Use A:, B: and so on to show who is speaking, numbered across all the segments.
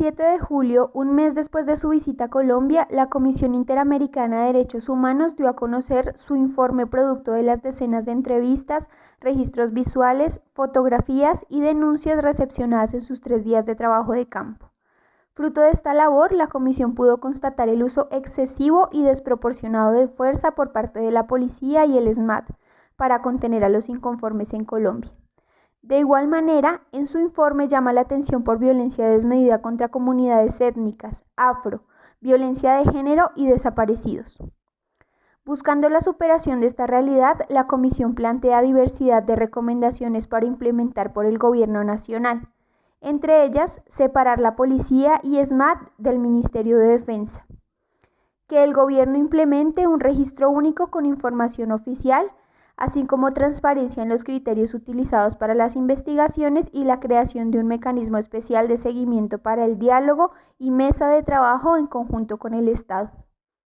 A: 7 de julio, un mes después de su visita a Colombia, la Comisión Interamericana de Derechos Humanos dio a conocer su informe producto de las decenas de entrevistas, registros visuales, fotografías y denuncias recepcionadas en sus tres días de trabajo de campo. Fruto de esta labor, la Comisión pudo constatar el uso excesivo y desproporcionado de fuerza por parte de la policía y el SMAT para contener a los inconformes en Colombia. De igual manera, en su informe llama la atención por violencia desmedida contra comunidades étnicas, afro, violencia de género y desaparecidos. Buscando la superación de esta realidad, la Comisión plantea diversidad de recomendaciones para implementar por el Gobierno Nacional, entre ellas separar la policía y SMAT del Ministerio de Defensa, que el Gobierno implemente un registro único con información oficial así como transparencia en los criterios utilizados para las investigaciones y la creación de un mecanismo especial de seguimiento para el diálogo y mesa de trabajo en conjunto con el Estado.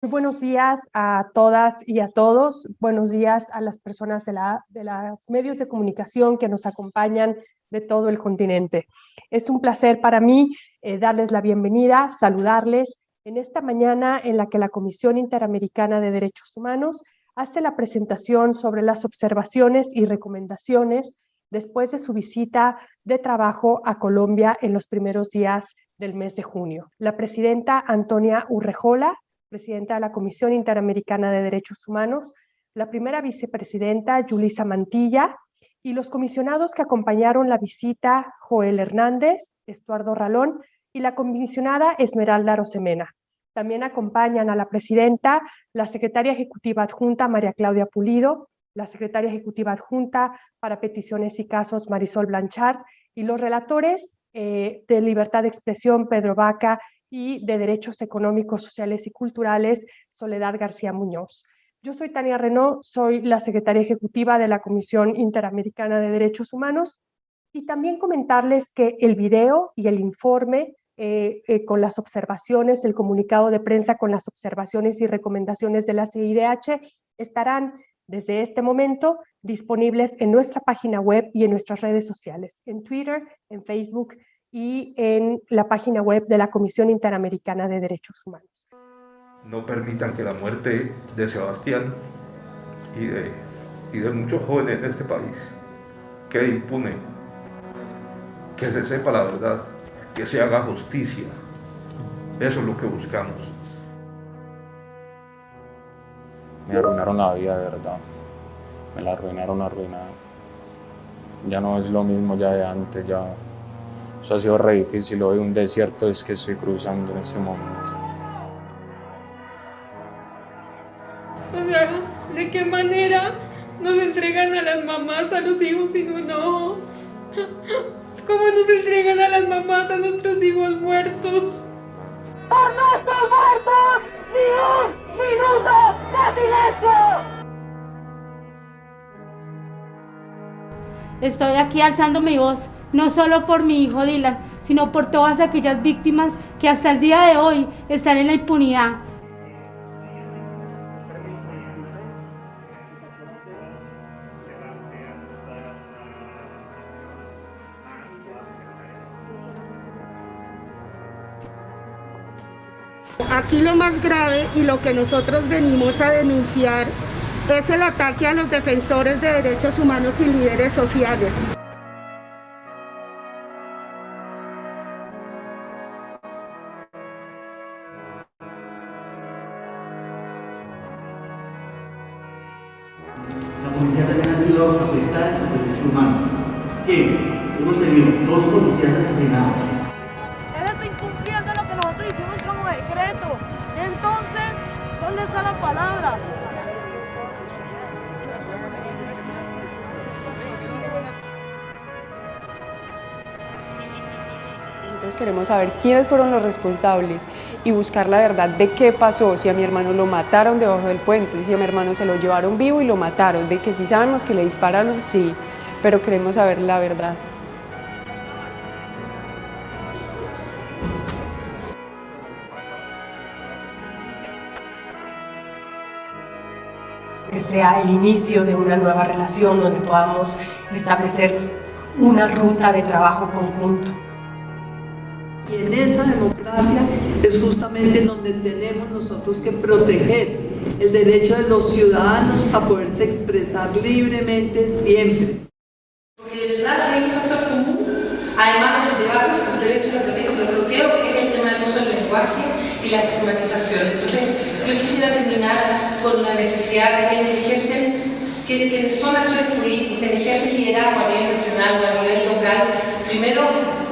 B: Muy buenos días a todas y a todos. Buenos días a las personas de, la, los medios de comunicación que nos acompañan de todo el continente. Es un placer para mí eh, darles la bienvenida, saludarles en esta mañana en la que la Comisión Interamericana de Derechos Humanos hace la presentación sobre las observaciones y recomendaciones después de su visita de trabajo a Colombia en los primeros días del mes de junio. La presidenta Antonia Urrejola, presidenta de la Comisión Interamericana de Derechos Humanos, la primera vicepresidenta Yulisa Mantilla y los comisionados que acompañaron la visita Joel Hernández, Estuardo Ralón y la comisionada Esmeralda Rosemena. También acompañan a la presidenta, la secretaria ejecutiva adjunta María Claudia Pulido, la secretaria ejecutiva adjunta para peticiones y casos Marisol Blanchard y los relatores eh, de libertad de expresión Pedro Vaca y de derechos económicos, sociales y culturales Soledad García Muñoz. Yo soy Tania Renault, soy la secretaria ejecutiva de la Comisión Interamericana de Derechos Humanos y también comentarles que el video y el informe eh, eh, con las observaciones, el comunicado de prensa con las observaciones y recomendaciones de la CIDH estarán desde este momento disponibles en nuestra página web y en nuestras redes sociales, en Twitter, en Facebook y en la página web de la Comisión Interamericana de Derechos Humanos.
C: No permitan que la muerte de Sebastián y de, y de muchos jóvenes en este país quede impune, que se sepa la verdad que se haga justicia. Eso es lo que buscamos.
D: Me arruinaron la vida, de verdad. Me la arruinaron, arruinaron. Ya no es lo mismo ya de antes, ya... Eso ha sido re difícil. Hoy un desierto es que estoy cruzando en este momento.
E: O sea, ¿de qué manera nos entregan a las mamás, a los hijos sin un ojo? ¿Cómo nos entregan a las mamás a nuestros hijos muertos?
F: ¡Por nuestros muertos! ¡Ni un minuto de silencio!
G: Estoy aquí alzando mi voz, no solo por mi hijo Dylan, sino por todas aquellas víctimas que hasta el día de hoy están en la impunidad. Aquí lo más grave y lo que nosotros venimos a denunciar es el ataque a los defensores de derechos humanos y líderes sociales.
H: Quiénes fueron los responsables y buscar la verdad de qué pasó, si a mi hermano lo mataron debajo del puente, si a mi hermano se lo llevaron vivo y lo mataron, de que si sabemos que le dispararon, sí, pero queremos saber la verdad.
I: que sea el inicio de una nueva relación donde podamos establecer una ruta de trabajo conjunto.
J: Y en esa democracia es justamente donde tenemos nosotros que proteger el derecho de los ciudadanos a poderse expresar libremente siempre.
I: Porque de verdad, si hay un factor común, además del debate sobre el derecho a la protesta y los bloqueos, es el tema del uso del lenguaje y la estigmatización. Entonces, yo quisiera terminar con la necesidad de que ejercen, que, que son actores políticos, que ejercen liderazgo a nivel nacional o a nivel local, primero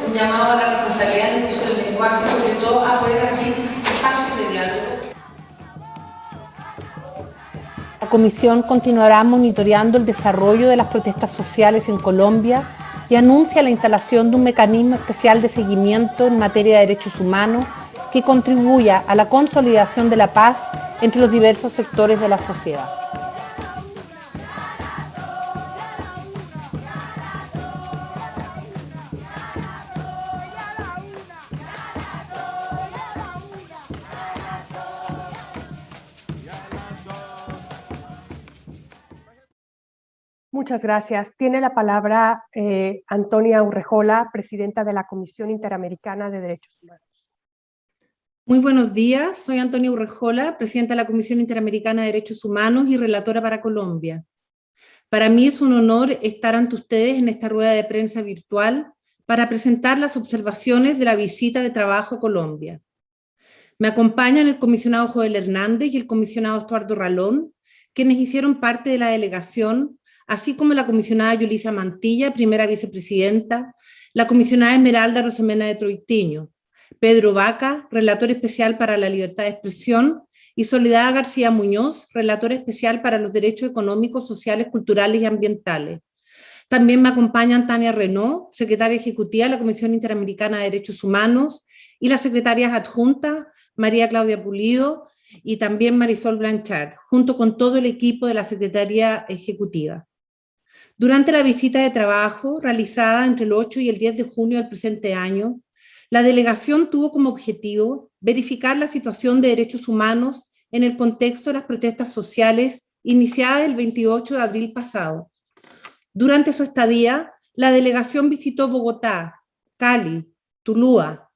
I: un llamado a la responsabilidad del uso del lenguaje, sobre todo a poder abrir espacios de diálogo.
K: La Comisión continuará monitoreando el desarrollo de las protestas sociales en Colombia y anuncia la instalación de un mecanismo especial de seguimiento en materia de derechos humanos que contribuya a la consolidación de la paz entre los diversos sectores de la sociedad.
B: Muchas gracias. Tiene la palabra eh, Antonia Urrejola, presidenta de la Comisión Interamericana de Derechos Humanos.
L: Muy buenos días, soy Antonia Urrejola, presidenta de la Comisión Interamericana de Derechos Humanos y relatora para Colombia. Para mí es un honor estar ante ustedes en esta rueda de prensa virtual para presentar las observaciones de la visita de trabajo a Colombia. Me acompañan el comisionado Joel Hernández y el comisionado Estuardo Ralón, quienes hicieron parte de la delegación, así como la comisionada Yulisa Mantilla, primera vicepresidenta, la comisionada Esmeralda Rosemena de Troitiño, Pedro Vaca, relator especial para la libertad de expresión, y Soledad García Muñoz, relator especial para los derechos económicos, sociales, culturales y ambientales. También me acompañan Tania Renault, secretaria ejecutiva de la Comisión Interamericana de Derechos Humanos, y las secretarias adjuntas, María Claudia Pulido y también Marisol Blanchard, junto con todo el equipo de la Secretaría Ejecutiva. Durante la visita de trabajo realizada entre el 8 y el 10 de junio del presente año, la delegación tuvo como objetivo verificar la situación de derechos humanos en el contexto de las protestas sociales iniciadas el 28 de abril pasado. Durante su estadía, la delegación visitó Bogotá, Cali, Tulúa,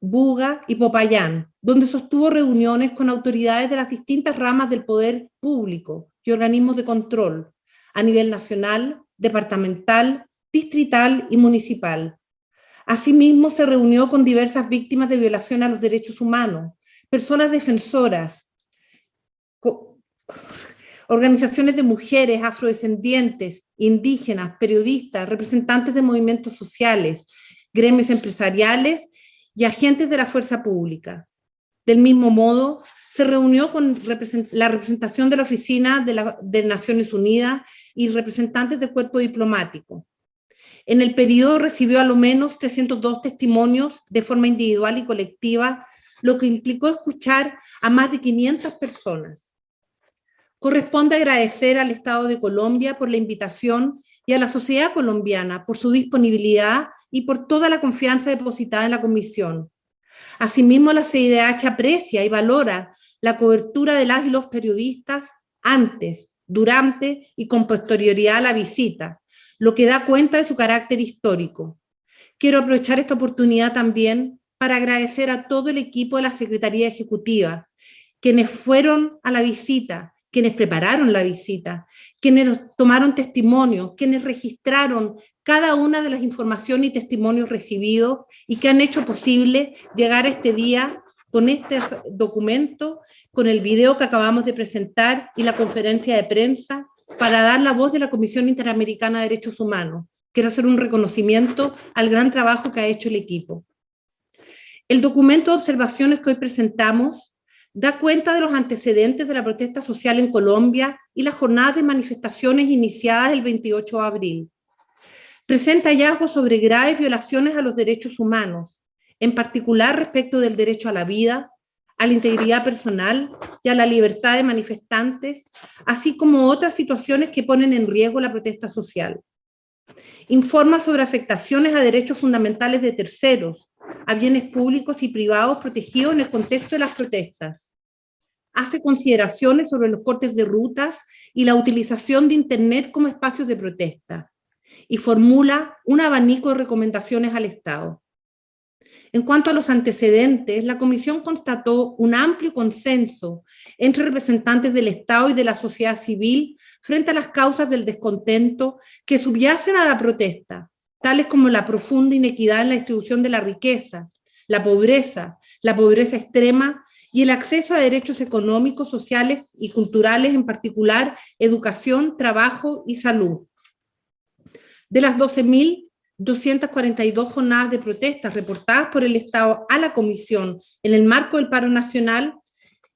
L: Buga y Popayán, donde sostuvo reuniones con autoridades de las distintas ramas del poder público y organismos de control a nivel nacional, departamental, distrital y municipal, Asimismo, se reunió con diversas víctimas de violación a los derechos humanos, personas defensoras, organizaciones de mujeres, afrodescendientes, indígenas, periodistas, representantes de movimientos sociales, gremios empresariales y agentes de la fuerza pública. Del mismo modo, se reunió con la representación de la Oficina de, de Naciones Unidas y representantes del cuerpo diplomático. En el periodo recibió a lo menos 302 testimonios de forma individual y colectiva, lo que implicó escuchar a más de 500 personas. Corresponde agradecer al Estado de Colombia por la invitación y a la sociedad colombiana por su disponibilidad y por toda la confianza depositada en la Comisión. Asimismo, la CIDH aprecia y valora la cobertura de las y los periodistas antes, durante y con posterioridad a la visita, lo que da cuenta de su carácter histórico. Quiero aprovechar esta oportunidad también para agradecer a todo el equipo de la Secretaría Ejecutiva, quienes fueron a la visita, quienes prepararon la visita, quienes tomaron testimonio, quienes registraron cada una de las informaciones y testimonios recibidos y que han hecho posible llegar a este día con este documento, con el video que acabamos de presentar y la conferencia de prensa para dar la voz de la Comisión Interamericana de Derechos Humanos. Quiero hacer un reconocimiento al gran trabajo que ha hecho el equipo. El documento de observaciones que hoy presentamos da cuenta de los antecedentes de la protesta social en Colombia y las jornadas de manifestaciones iniciadas el 28 de abril. Presenta hallazgos sobre graves violaciones a los derechos humanos, en particular respecto del derecho a la vida, a la integridad personal y a la libertad de manifestantes, así como otras situaciones que ponen en riesgo la protesta social. Informa sobre afectaciones a derechos fundamentales de terceros, a bienes públicos y privados protegidos en el contexto de las protestas. Hace consideraciones sobre los cortes de rutas y la utilización de Internet como espacios de protesta. Y formula un abanico de recomendaciones al Estado. En cuanto a los antecedentes, la Comisión constató un amplio consenso entre representantes del Estado y de la sociedad civil frente a las causas del descontento que subyacen a la protesta, tales como la profunda inequidad en la distribución de la riqueza, la pobreza, la pobreza extrema y el acceso a derechos económicos, sociales y culturales, en particular educación, trabajo y salud. De las 12.242 jornadas de protestas reportadas por el Estado a la Comisión en el marco del paro nacional,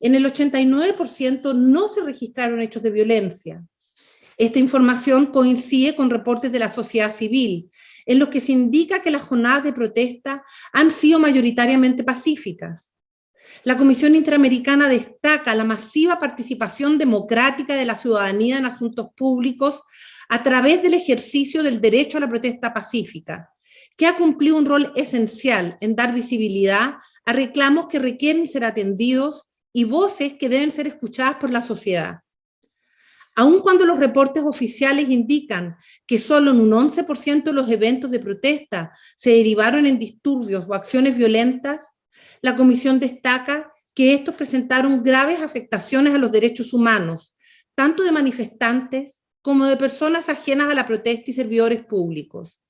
L: en el 89% no se registraron hechos de violencia. Esta información coincide con reportes de la sociedad civil, en los que se indica que las jornadas de protesta han sido mayoritariamente pacíficas. La Comisión Interamericana destaca la masiva participación democrática de la ciudadanía en asuntos públicos a través del ejercicio del derecho a la protesta pacífica, que ha cumplido un rol esencial en dar visibilidad a reclamos que requieren ser atendidos y voces que deben ser escuchadas por la sociedad. Aun cuando los reportes oficiales indican que solo en un 11% de los eventos de protesta se derivaron en disturbios o acciones violentas, la Comisión destaca que estos presentaron graves afectaciones a los derechos humanos, tanto de manifestantes como de personas ajenas a la protesta y servidores públicos.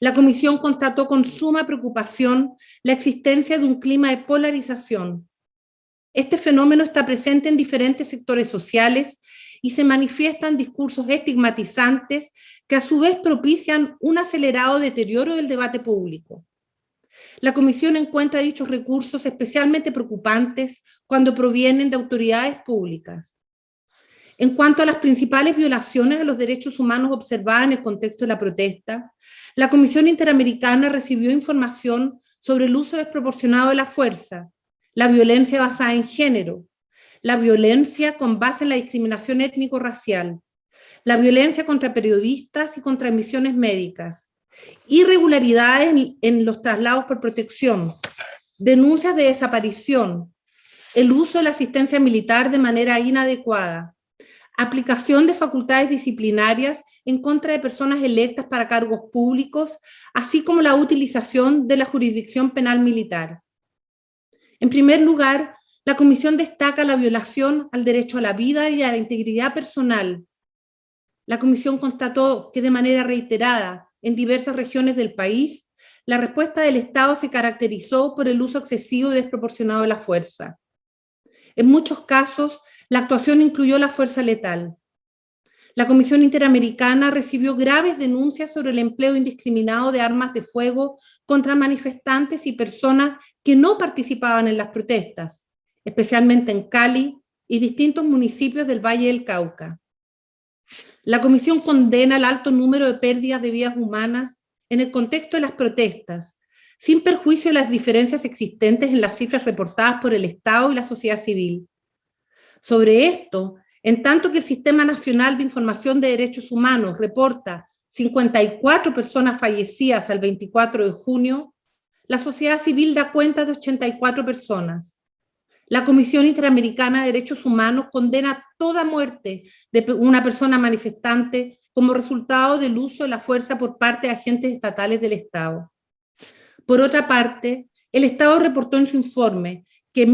L: La Comisión constató con suma preocupación la existencia de un clima de polarización. Este fenómeno está presente en diferentes sectores sociales y se manifiestan discursos estigmatizantes que a su vez propician un acelerado deterioro del debate público. La Comisión encuentra dichos recursos especialmente preocupantes cuando provienen de autoridades públicas. En cuanto a las principales violaciones de los derechos humanos observadas en el contexto de la protesta, la Comisión Interamericana recibió información sobre el uso desproporcionado de la fuerza, la violencia basada en género, la violencia con base en la discriminación étnico-racial, la violencia contra periodistas y contra misiones médicas, irregularidades en, los traslados por protección, denuncias de desaparición, el uso de la asistencia militar de manera inadecuada, aplicación de facultades disciplinarias en contra de personas electas para cargos públicos, así como la utilización de la jurisdicción penal militar. En primer lugar, la Comisión destaca la violación al derecho a la vida y a la integridad personal. La Comisión constató que de manera reiterada en diversas regiones del país, la respuesta del Estado se caracterizó por el uso excesivo y desproporcionado de la fuerza. En muchos casos, la actuación incluyó la fuerza letal. La Comisión Interamericana recibió graves denuncias sobre el empleo indiscriminado de armas de fuego contra manifestantes y personas que no participaban en las protestas, especialmente en Cali y distintos municipios del Valle del Cauca. La Comisión condena el alto número de pérdidas de vidas humanas en el contexto de las protestas, sin perjuicio de las diferencias existentes en las cifras reportadas por el Estado y la sociedad civil. Sobre esto, en tanto que el Sistema Nacional de Información de Derechos Humanos reporta 54 personas fallecidas al 24 de junio, la sociedad civil da cuenta de 84 personas. La Comisión Interamericana de Derechos Humanos condena toda muerte de una persona manifestante como resultado del uso de la fuerza por parte de agentes estatales del Estado. Por otra parte, el Estado reportó en su informe que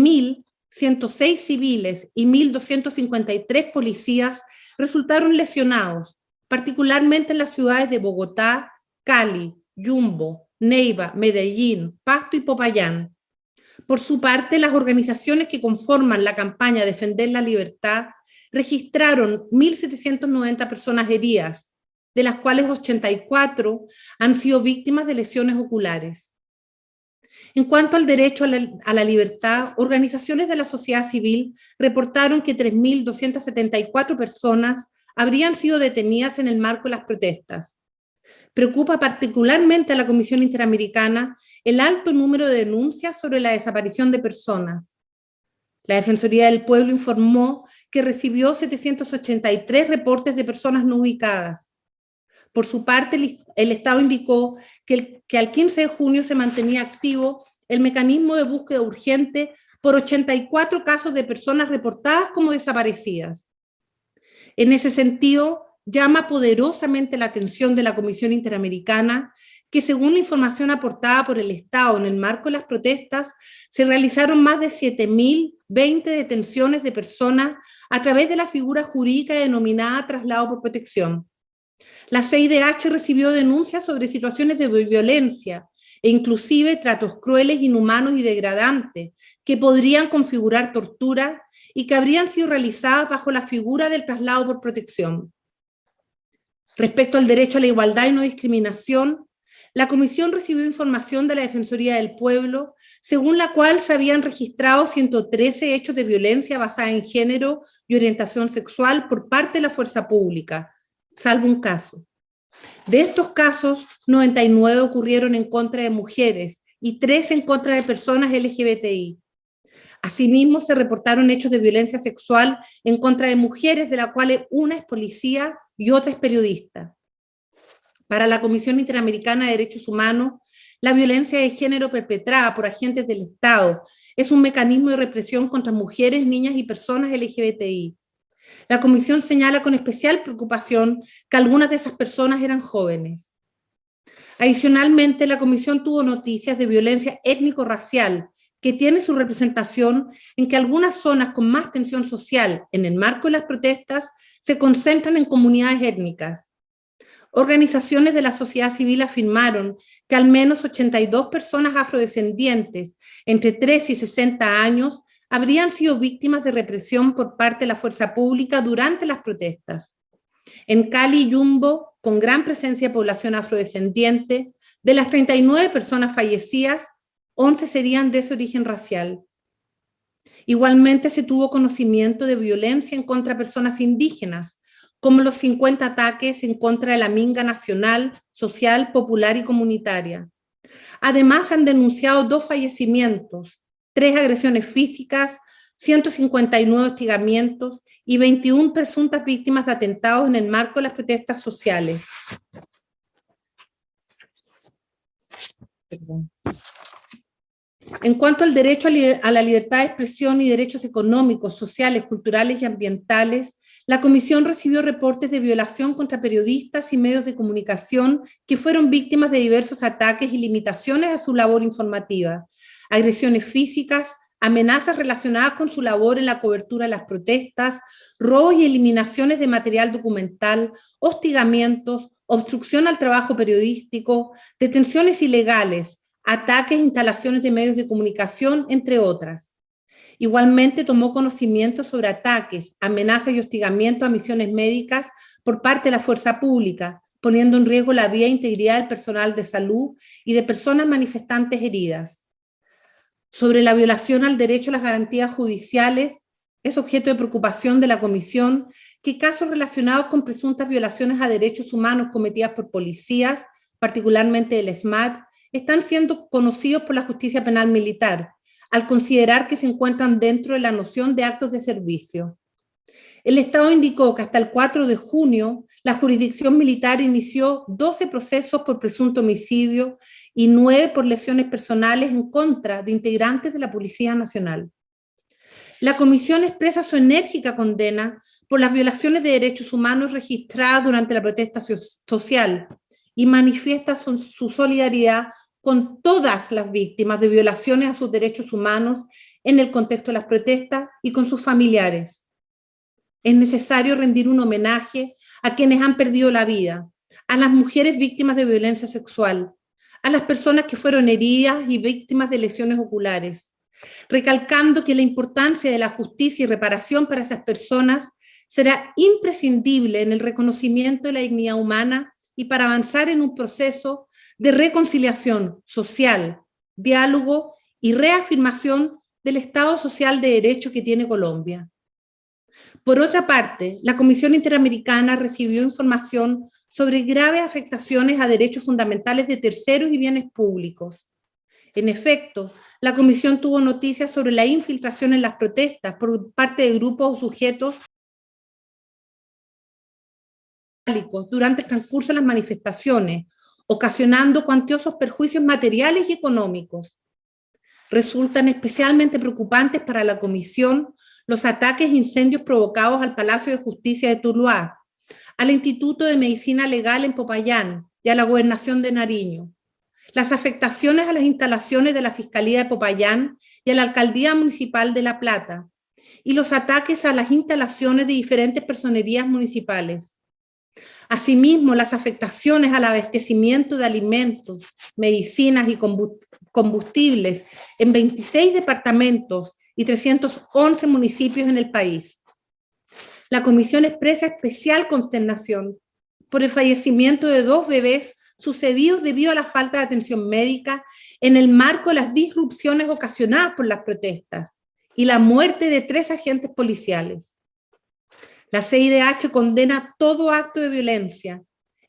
L: 1.106 civiles y 1.253 policías resultaron lesionados, particularmente en las ciudades de Bogotá, Cali, Yumbo, Neiva, Medellín, Pasto y Popayán, por su parte, las organizaciones que conforman la campaña Defender la Libertad registraron 1.790 personas heridas, de las cuales 84 han sido víctimas de lesiones oculares. En cuanto al derecho a la, libertad, organizaciones de la sociedad civil reportaron que 3.274 personas habrían sido detenidas en el marco de las protestas, Preocupa particularmente a la Comisión Interamericana el alto número de denuncias sobre la desaparición de personas. La Defensoría del Pueblo informó que recibió 783 reportes de personas no ubicadas. Por su parte, el Estado indicó que, que al 15 de junio se mantenía activo el mecanismo de búsqueda urgente por 84 casos de personas reportadas como desaparecidas. En ese sentido, llama poderosamente la atención de la Comisión Interamericana que según la información aportada por el Estado en el marco de las protestas, se realizaron más de 7.020 detenciones de personas a través de la figura jurídica denominada traslado por protección. La CIDH recibió denuncias sobre situaciones de violencia e inclusive tratos crueles, inhumanos y degradantes que podrían configurar tortura y que habrían sido realizadas bajo la figura del traslado por protección. Respecto al derecho a la igualdad y no discriminación, la Comisión recibió información de la Defensoría del Pueblo, según la cual se habían registrado 113 hechos de violencia basada en género y orientación sexual por parte de la fuerza pública, salvo un caso. De estos casos, 99 ocurrieron en contra de mujeres y 3 en contra de personas LGBTI. Asimismo, se reportaron hechos de violencia sexual en contra de mujeres, de las cuales una es policía y otra es periodista. Para la Comisión Interamericana de Derechos Humanos, la violencia de género perpetrada por agentes del Estado es un mecanismo de represión contra mujeres, niñas y personas LGBTI. La comisión señala con especial preocupación que algunas de esas personas eran jóvenes. Adicionalmente, la comisión tuvo noticias de violencia étnico-racial que tiene su representación en que algunas zonas con más tensión social en el marco de las protestas se concentran en comunidades étnicas. Organizaciones de la sociedad civil afirmaron que al menos 82 personas afrodescendientes entre 3 y 60 años habrían sido víctimas de represión por parte de la fuerza pública durante las protestas. En Cali y Yumbo, con gran presencia de población afrodescendiente, de las 39 personas fallecidas, 11 serían de ese origen racial. Igualmente se tuvo conocimiento de violencia en contra de personas indígenas, como los 50 ataques en contra de la Minga Nacional, Social, Popular y Comunitaria. Además han denunciado dos fallecimientos, tres agresiones físicas, 159 hostigamientos y 21 presuntas víctimas de atentados en el marco de las protestas sociales. En cuanto al derecho a la libertad de expresión y derechos económicos, sociales, culturales y ambientales, la Comisión recibió reportes de violación contra periodistas y medios de comunicación que fueron víctimas de diversos ataques y limitaciones a su labor informativa, agresiones físicas, amenazas relacionadas con su labor en la cobertura de las protestas, robos y eliminaciones de material documental, hostigamientos, obstrucción al trabajo periodístico, detenciones ilegales, ataques e instalaciones de medios de comunicación, entre otras. Igualmente tomó conocimiento sobre ataques, amenazas y hostigamiento a misiones médicas por parte de la fuerza pública, poniendo en riesgo la vida e integridad del personal de salud y de personas manifestantes heridas sobre la violación al derecho a las garantías judiciales es objeto de preocupación de la Comisión que casos relacionados con presuntas violaciones a derechos humanos cometidas por policías, particularmente el SMAT, están siendo conocidos por la justicia penal militar, al considerar que se encuentran dentro de la noción de actos de servicio. El Estado indicó que hasta el 4 de junio la jurisdicción militar inició 12 procesos por presunto homicidio y 9 por lesiones personales en contra de integrantes de la Policía Nacional. La Comisión expresa su enérgica condena por las violaciones de derechos humanos registradas durante la protesta social y manifiesta su solidaridad con todas las víctimas de violaciones a sus derechos humanos en el contexto de las protestas y con sus familiares. Es necesario rendir un homenaje a quienes han perdido la vida, a las mujeres víctimas de violencia sexual, a las personas que fueron heridas y víctimas de lesiones oculares, recalcando que la importancia de la justicia y reparación para esas personas será imprescindible en el reconocimiento de la dignidad humana y para avanzar en un proceso de reconciliación social, diálogo y reafirmación del Estado social de derecho que tiene Colombia. Por otra parte, la Comisión Interamericana recibió información sobre graves afectaciones a derechos fundamentales de terceros y bienes públicos. En efecto, la Comisión tuvo noticias sobre la infiltración en las protestas por parte de grupos o sujetos durante el transcurso de las manifestaciones, ocasionando cuantiosos perjuicios materiales y económicos. Resultan especialmente preocupantes para la Comisión los ataques e incendios provocados al Palacio de Justicia de Tuluá, al Instituto de Medicina Legal en Popayán y a la Gobernación de Nariño. las afectaciones a las instalaciones de la Fiscalía de Popayán y a la Alcaldía Municipal de La Plata, y los ataques a las instalaciones de diferentes personerías municipales. Asimismo, las afectaciones al abastecimiento de alimentos, medicinas y combustibles en 26 departamentos y 311 municipios en el país. La Comisión expresa especial consternación por el fallecimiento de dos bebés sucedidos debido a la falta de atención médica en el marco de las disrupciones ocasionadas por las protestas y la muerte de tres agentes policiales. La CIDH condena todo acto de violencia,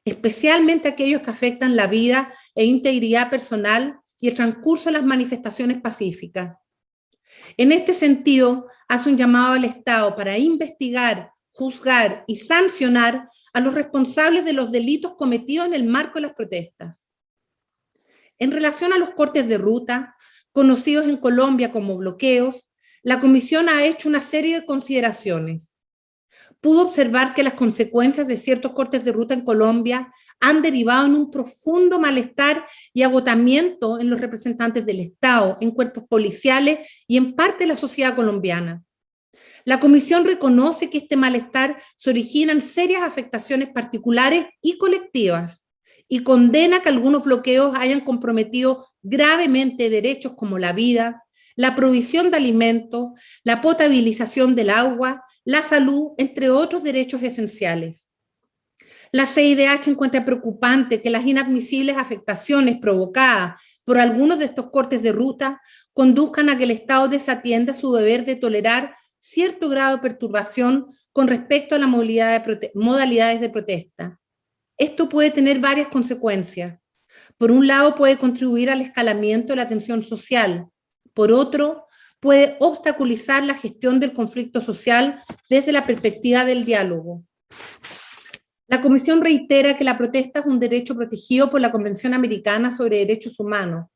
L: especialmente aquellos que afectan la vida e integridad personal y el transcurso de las manifestaciones pacíficas. En este sentido, hace un llamado al Estado para investigar, juzgar y sancionar a los responsables de los delitos cometidos en el marco de las protestas. En relación a los cortes de ruta, conocidos en Colombia como bloqueos, la Comisión ha hecho una serie de consideraciones. Pudo observar que las consecuencias de ciertos cortes de ruta en Colombia han derivado en un profundo malestar y agotamiento en los representantes del Estado, en cuerpos policiales y en parte de la sociedad colombiana. La Comisión reconoce que este malestar se origina en serias afectaciones particulares y colectivas y condena que algunos bloqueos hayan comprometido gravemente derechos como la vida, la provisión de alimentos, la potabilización del agua, la salud, entre otros derechos esenciales. La CIDH encuentra preocupante que las inadmisibles afectaciones provocadas por algunos de estos cortes de ruta conduzcan a que el Estado desatienda su deber de tolerar cierto grado de perturbación con respecto a la modalidades de protesta. Esto puede tener varias consecuencias. Por un lado, puede contribuir al escalamiento de la tensión social, por otro, puede obstaculizar la gestión del conflicto social desde la perspectiva del diálogo. La Comisión reitera que la protesta es un derecho protegido por la Convención Americana sobre Derechos Humanos,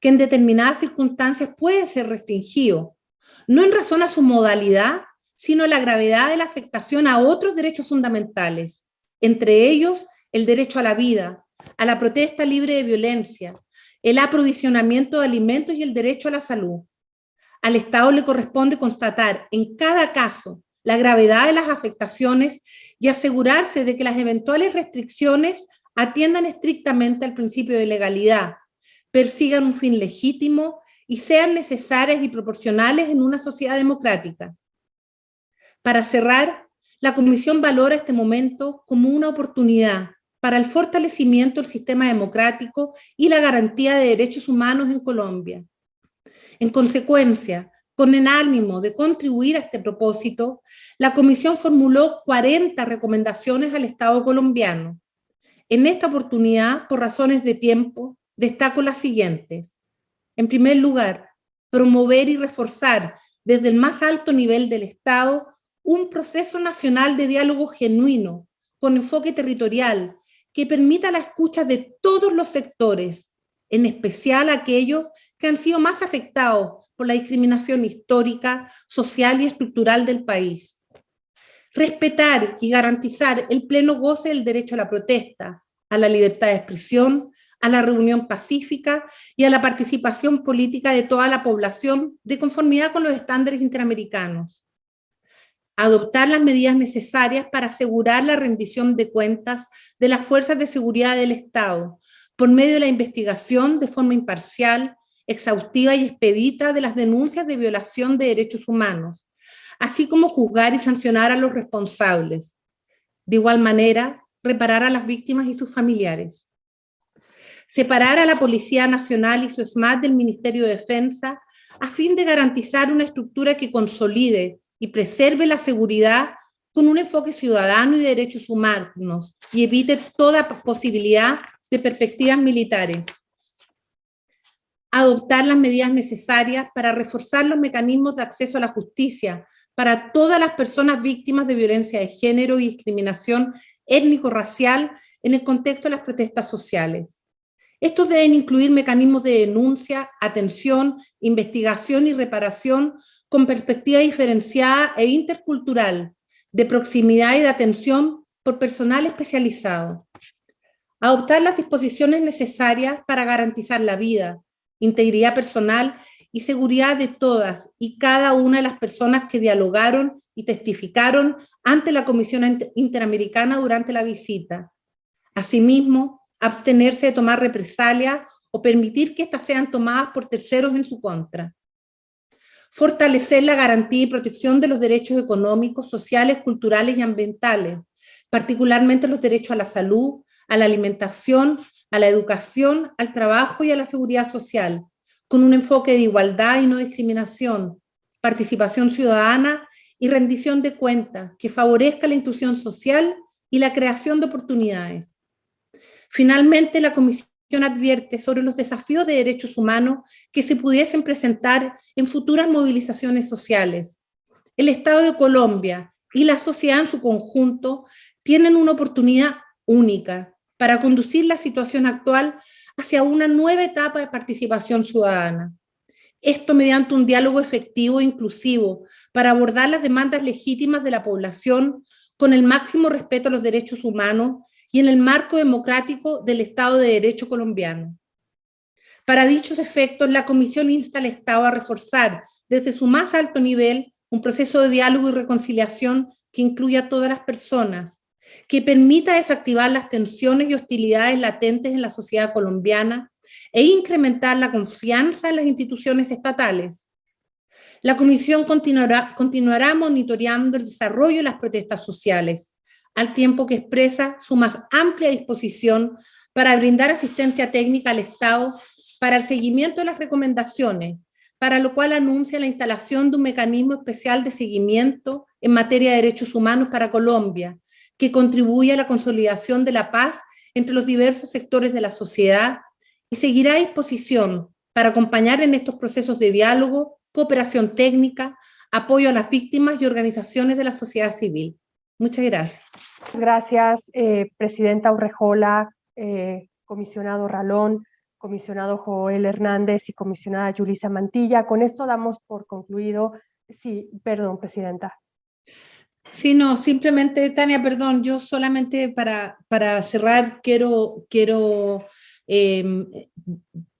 L: que en determinadas circunstancias puede ser restringido, no en razón a su modalidad, sino a la gravedad de la afectación a otros derechos fundamentales, entre ellos el derecho a la vida, a la protesta libre de violencia, el aprovisionamiento de alimentos y el derecho a la salud. Al Estado le corresponde constatar en cada caso la gravedad de las afectaciones y asegurarse de que las eventuales restricciones atiendan estrictamente al principio de legalidad, persigan un fin legítimo y sean necesarias y proporcionales en una sociedad democrática. Para cerrar, la Comisión valora este momento como una oportunidad para el fortalecimiento del sistema democrático y la garantía de derechos humanos en Colombia. En consecuencia, con el ánimo de contribuir a este propósito, la Comisión formuló 40 recomendaciones al Estado colombiano. En esta oportunidad, por razones de tiempo, destaco las siguientes. En primer lugar, promover y reforzar desde el más alto nivel del Estado un proceso nacional de diálogo genuino, con enfoque territorial, que permita la escucha de todos los sectores, en especial aquellos que han sido más afectados por la discriminación histórica, social y estructural del país. Respetar y garantizar el pleno goce del derecho a la protesta, a la libertad de expresión, a la reunión pacífica y a la participación política de toda la población de conformidad con los estándares interamericanos adoptar las medidas necesarias para asegurar la rendición de cuentas de las fuerzas de seguridad del Estado por medio de la investigación de forma imparcial, exhaustiva y expedita de las denuncias de violación de derechos humanos, así como juzgar y sancionar a los responsables. De igual manera, reparar a las víctimas y sus familiares. Separar a la Policía Nacional y su SMAT del Ministerio de Defensa a fin de garantizar una estructura que consolide y preserve la seguridad con un enfoque ciudadano y de derechos humanos y evite toda posibilidad de perspectivas militares. Adoptar las medidas necesarias para reforzar los mecanismos de acceso a la justicia para todas las personas víctimas de violencia de género y discriminación étnico-racial en el contexto de las protestas sociales. Estos deben incluir mecanismos de denuncia, atención, investigación y reparación con perspectiva diferenciada e intercultural, de proximidad y de atención por personal especializado. Adoptar las disposiciones necesarias para garantizar la vida, integridad personal y seguridad de todas y cada una de las personas que dialogaron y testificaron ante la Comisión Interamericana durante la visita. Asimismo, abstenerse de tomar represalias o permitir que éstas sean tomadas por terceros en su contra. Fortalecer la garantía y protección de los derechos económicos, sociales, culturales y ambientales, particularmente los derechos a la salud, a la alimentación, a la educación, al trabajo y a la seguridad social, con un enfoque de igualdad y no discriminación, participación ciudadana y rendición de cuentas que favorezca la inclusión social y la creación de oportunidades. Finalmente, la Comisión advierte sobre los desafíos de derechos humanos que se pudiesen presentar en futuras movilizaciones sociales. El Estado de Colombia y la sociedad en su conjunto tienen una oportunidad única para conducir la situación actual hacia una nueva etapa de participación ciudadana. Esto mediante un diálogo efectivo e inclusivo para abordar las demandas legítimas de la población con el máximo respeto a los derechos humanos y en el marco democrático del Estado de Derecho colombiano. Para dichos efectos, la Comisión insta al Estado a reforzar desde su más alto nivel un proceso de diálogo y reconciliación que incluya a todas las personas, que permita desactivar las tensiones y hostilidades latentes en la sociedad colombiana e incrementar la confianza en las instituciones estatales. La Comisión continuará, monitoreando el desarrollo de las protestas sociales, al tiempo que expresa su más amplia disposición para brindar asistencia técnica al Estado para el seguimiento de las recomendaciones, para lo cual anuncia la instalación de un mecanismo especial de seguimiento en materia de derechos humanos para Colombia, que contribuye a la consolidación de la paz entre los diversos sectores de la sociedad y seguirá a disposición para acompañar en estos procesos de diálogo, cooperación técnica, apoyo a las víctimas y organizaciones de la sociedad civil. Muchas gracias.
B: Gracias, eh, Presidenta Urrejola, eh, Comisionado Ralón, Comisionado Joel Hernández y Comisionada Yulisa Mantilla. Con esto damos por concluido. Sí, perdón, Presidenta.
L: Sí, no, simplemente, Tania, perdón, yo solamente para, para cerrar quiero, quiero em,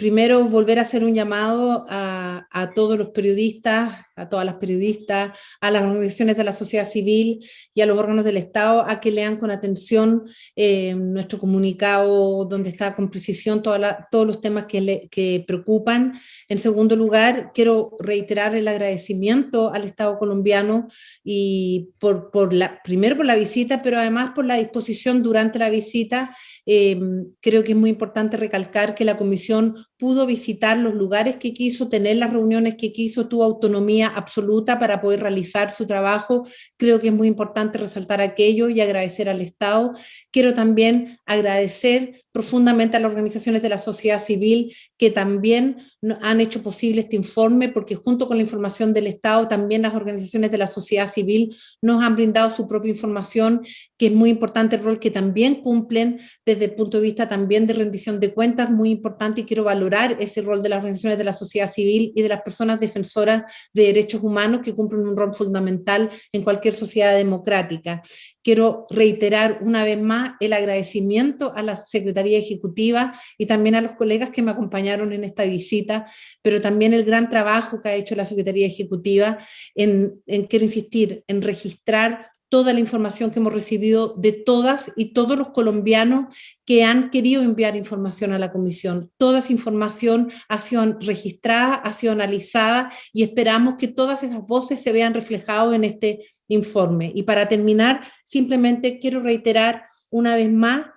L: primero volver a hacer un llamado a, a, todos los periodistas, a todas las periodistas, a las organizaciones de la sociedad civil y a los órganos del Estado a que lean con atención eh, nuestro comunicado donde está con precisión toda todos los temas que, le, que preocupan. En segundo lugar, quiero reiterar el agradecimiento al Estado colombiano y por, por la, primero por la visita, pero además por la disposición durante la visita. Eh, creo que es muy importante recalcar que la Comisión pudo visitar los lugares que quiso, tener las reuniones que quiso, tuvo autonomía absoluta para poder realizar su trabajo. Creo que es muy importante resaltar aquello y agradecer al Estado. Quiero también agradecer profundamente a las organizaciones de la sociedad civil que también han hecho posible este informe, porque junto con la información del Estado, también las organizaciones de la sociedad civil nos han brindado su propia información, que es muy importante el rol que también cumplen desde el punto de vista también de rendición de cuentas, muy importante y quiero valorar ese rol de las organizaciones de la sociedad civil y de las personas defensoras de derechos humanos que cumplen un rol fundamental en cualquier sociedad democrática. Quiero reiterar una vez más el agradecimiento a la Secretaría Ejecutiva y también a los colegas que me acompañaron en esta visita, pero también el gran trabajo que ha hecho la Secretaría Ejecutiva en, en quiero insistir, en registrar toda la información que hemos recibido de todas y todos los colombianos que han querido enviar información a la comisión. Toda esa información ha sido registrada, ha sido analizada y esperamos que todas esas voces se vean reflejadas en este informe. Y para terminar, simplemente quiero reiterar una vez más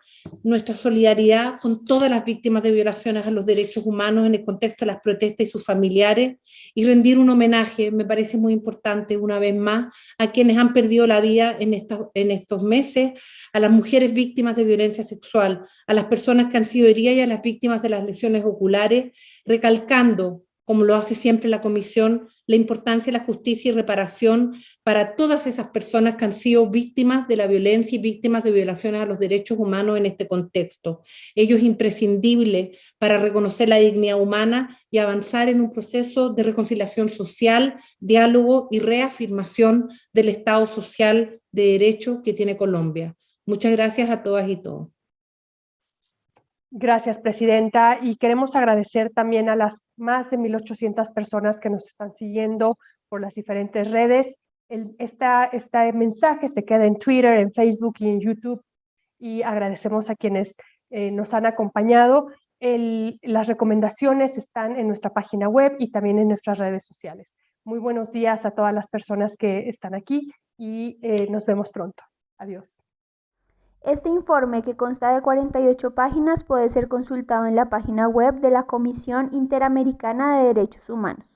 L: nuestra solidaridad con todas las víctimas de violaciones a los derechos humanos en el contexto de las protestas y sus familiares y rendir un homenaje, me parece muy importante una vez más, a quienes han perdido la vida en, en estos meses, a las mujeres víctimas de violencia sexual, a las personas que han sido heridas y a las víctimas de las lesiones oculares, recalcando, como lo hace siempre la Comisión, la importancia de la justicia y reparación para todas esas personas que han sido víctimas de la violencia y víctimas de violaciones a los derechos humanos en este contexto. Ello es imprescindible para reconocer la dignidad humana y avanzar en un proceso de reconciliación social, diálogo y reafirmación del Estado social de derecho que tiene Colombia. Muchas gracias a todas y todos.
B: Gracias, Presidenta. Y queremos agradecer también a las más de 1.800 personas que nos están siguiendo por las diferentes redes. El, este mensaje se queda en Twitter, en Facebook y en YouTube. Y agradecemos a quienes eh, nos han acompañado. Las recomendaciones están en nuestra página web y también en nuestras redes sociales. Muy buenos días a todas las personas que están aquí y eh, nos vemos pronto. Adiós.
A: Este informe, que consta de 48 páginas, puede ser consultado en la página web de la Comisión Interamericana de Derechos Humanos.